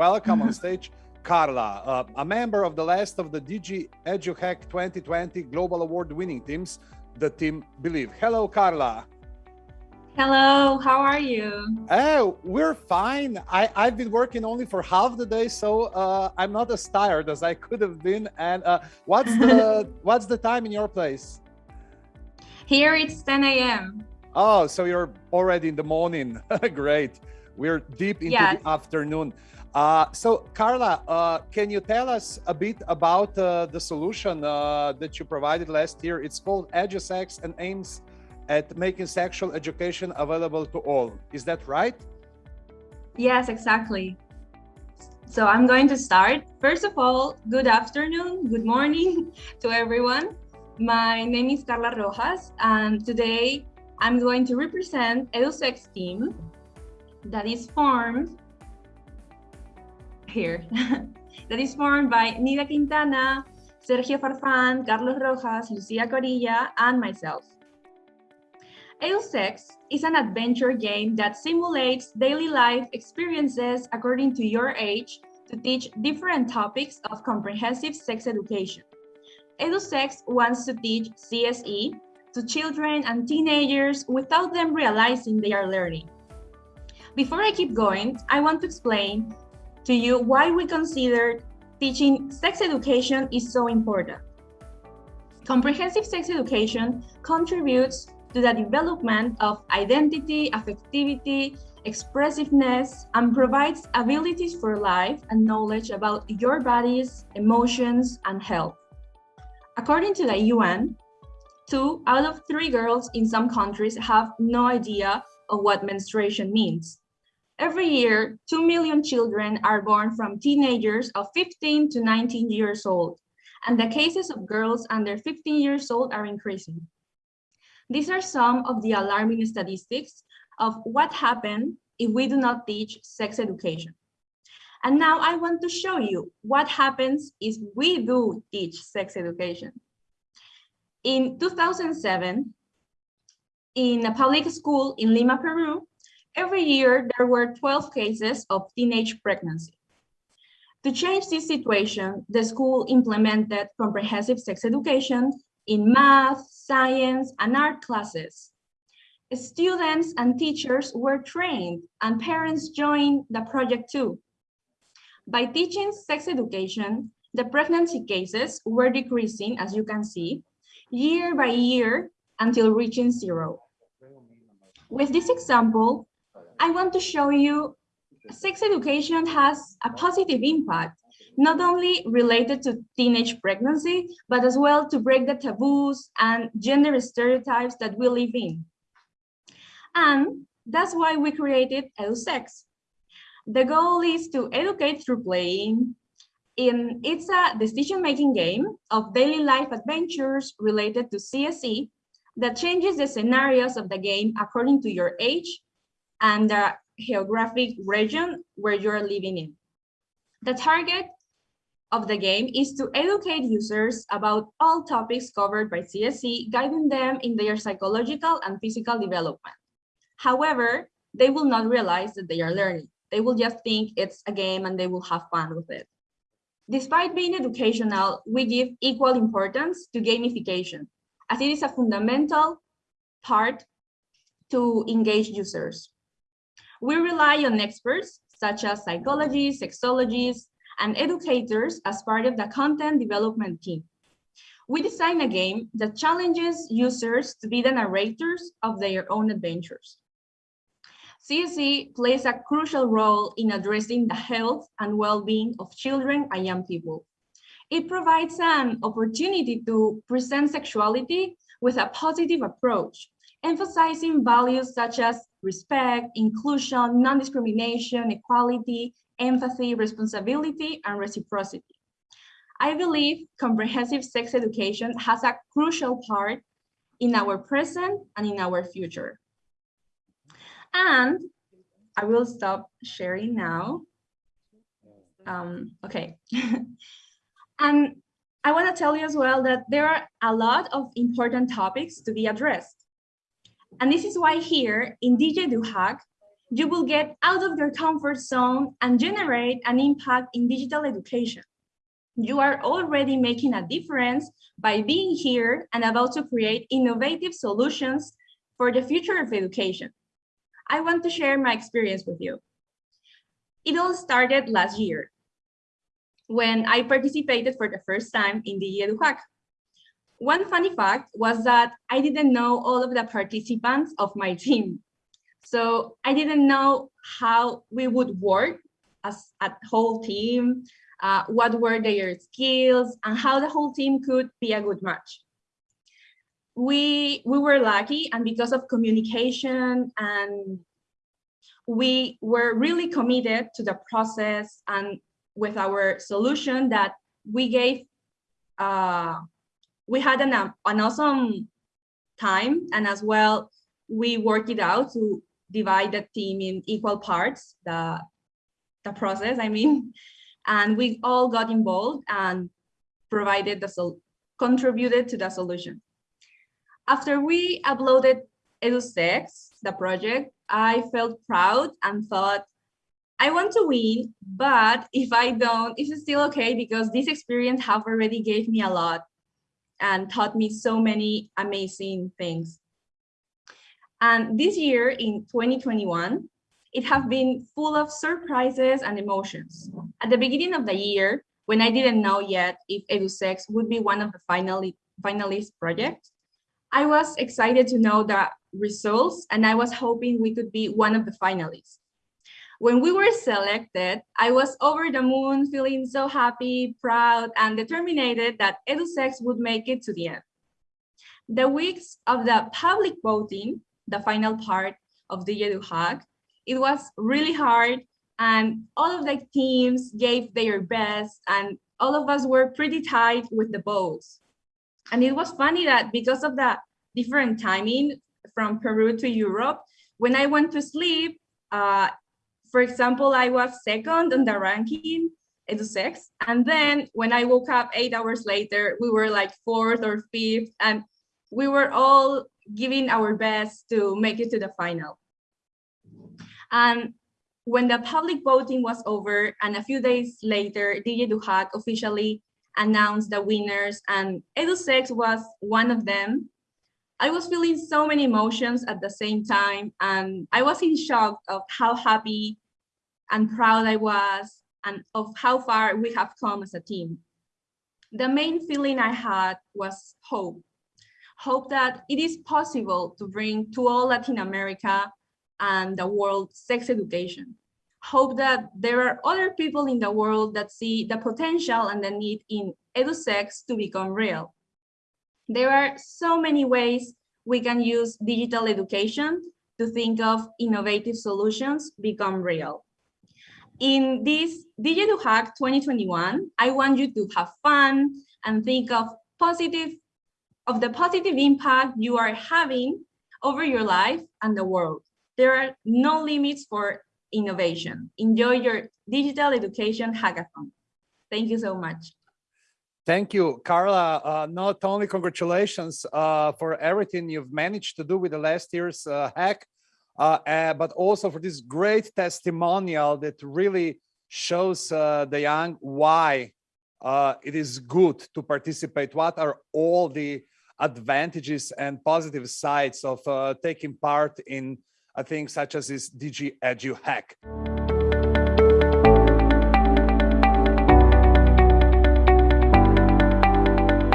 welcome on stage Carla, uh, a member of the last of the DG EduHack 2020 Global Award winning teams, the team Believe. Hello, Carla. Hello, how are you? Oh, we're fine. I, I've been working only for half the day, so uh, I'm not as tired as I could have been. And uh, what's the what's the time in your place? Here it's 10 a.m. Oh, so you're already in the morning. Great. We're deep into yes. the afternoon. Uh, so, Carla, uh, can you tell us a bit about uh, the solution uh, that you provided last year? It's called EduSex and aims at making sexual education available to all. Is that right? Yes, exactly. So I'm going to start. First of all, good afternoon, good morning to everyone. My name is Carla Rojas, and today I'm going to represent EduSex team that is formed here, that is formed by Nida Quintana, Sergio Farfan, Carlos Rojas, Lucia Corilla, and myself. EduSex is an adventure game that simulates daily life experiences according to your age to teach different topics of comprehensive sex education. EduSex wants to teach CSE to children and teenagers without them realizing they are learning. Before I keep going, I want to explain to you why we consider teaching sex education is so important. Comprehensive sex education contributes to the development of identity, affectivity, expressiveness, and provides abilities for life and knowledge about your bodies, emotions, and health. According to the UN, two out of three girls in some countries have no idea of what menstruation means. Every year, 2 million children are born from teenagers of 15 to 19 years old, and the cases of girls under 15 years old are increasing. These are some of the alarming statistics of what happens if we do not teach sex education. And now I want to show you what happens if we do teach sex education. In 2007, in a public school in Lima, Peru, every year there were 12 cases of teenage pregnancy. To change this situation, the school implemented comprehensive sex education in math, science, and art classes. Students and teachers were trained and parents joined the project too. By teaching sex education, the pregnancy cases were decreasing, as you can see, year by year until reaching zero. With this example, I want to show you sex education has a positive impact not only related to teenage pregnancy, but as well to break the taboos and gender stereotypes that we live in. And that's why we created EduSex. The goal is to educate through playing. In, it's a decision-making game of daily life adventures related to CSE that changes the scenarios of the game according to your age and the geographic region where you're living in. The target of the game is to educate users about all topics covered by CSE, guiding them in their psychological and physical development. However, they will not realize that they are learning. They will just think it's a game and they will have fun with it. Despite being educational, we give equal importance to gamification, as it is a fundamental part to engage users. We rely on experts such as psychologists, sexologists, and educators as part of the content development team. We design a game that challenges users to be the narrators of their own adventures. CSE plays a crucial role in addressing the health and well-being of children and young people. It provides an opportunity to present sexuality with a positive approach, emphasizing values such as respect, inclusion, non-discrimination, equality, empathy, responsibility, and reciprocity. I believe comprehensive sex education has a crucial part in our present and in our future. And I will stop sharing now. Um, okay. and I want to tell you as well that there are a lot of important topics to be addressed. And this is why here in DigiEduHack, you will get out of your comfort zone and generate an impact in digital education. You are already making a difference by being here and about to create innovative solutions for the future of education. I want to share my experience with you. It all started last year when I participated for the first time in the EduHack. One funny fact was that I didn't know all of the participants of my team. So I didn't know how we would work as a whole team, uh, what were their skills, and how the whole team could be a good match. We, we were lucky, and because of communication and we were really committed to the process and with our solution that we gave, uh, we had an, um, an awesome time and as well, we worked it out to divide the team in equal parts, the, the process, I mean, and we all got involved and provided the, sol contributed to the solution. After we uploaded EduSex, the project, I felt proud and thought, I want to win, but if I don't, it's still okay because this experience have already gave me a lot and taught me so many amazing things. And this year in 2021, it has been full of surprises and emotions. At the beginning of the year, when I didn't know yet if EduSex would be one of the finally, finalist projects, I was excited to know the results and I was hoping we could be one of the finalists. When we were selected, I was over the moon, feeling so happy, proud, and determined that EduSex would make it to the end. The weeks of the public voting, the final part of the EduHack, it was really hard and all of the teams gave their best and all of us were pretty tight with the votes. And it was funny that because of the different timing from Peru to Europe, when I went to sleep, uh, for example, I was second on the ranking, EduSex. And then when I woke up eight hours later, we were like fourth or fifth, and we were all giving our best to make it to the final. And when the public voting was over and a few days later, DigiEduHack officially announced the winners and EduSex was one of them. I was feeling so many emotions at the same time and I was in shock of how happy and proud I was and of how far we have come as a team. The main feeling I had was hope. Hope that it is possible to bring to all Latin America and the world sex education. Hope that there are other people in the world that see the potential and the need in EduSex to become real. There are so many ways we can use digital education to think of innovative solutions become real. In this Digital Hack 2021, I want you to have fun and think of positive of the positive impact you are having over your life and the world. There are no limits for innovation. Enjoy your digital education hackathon. Thank you so much. Thank you, Carla. Uh, not only congratulations uh, for everything you've managed to do with the last year's uh, hack, Uh, uh, but also for this great testimonial that really shows uh, the young why uh, it is good to participate. What are all the advantages and positive sides of taking part in things such as this DG Edu hack.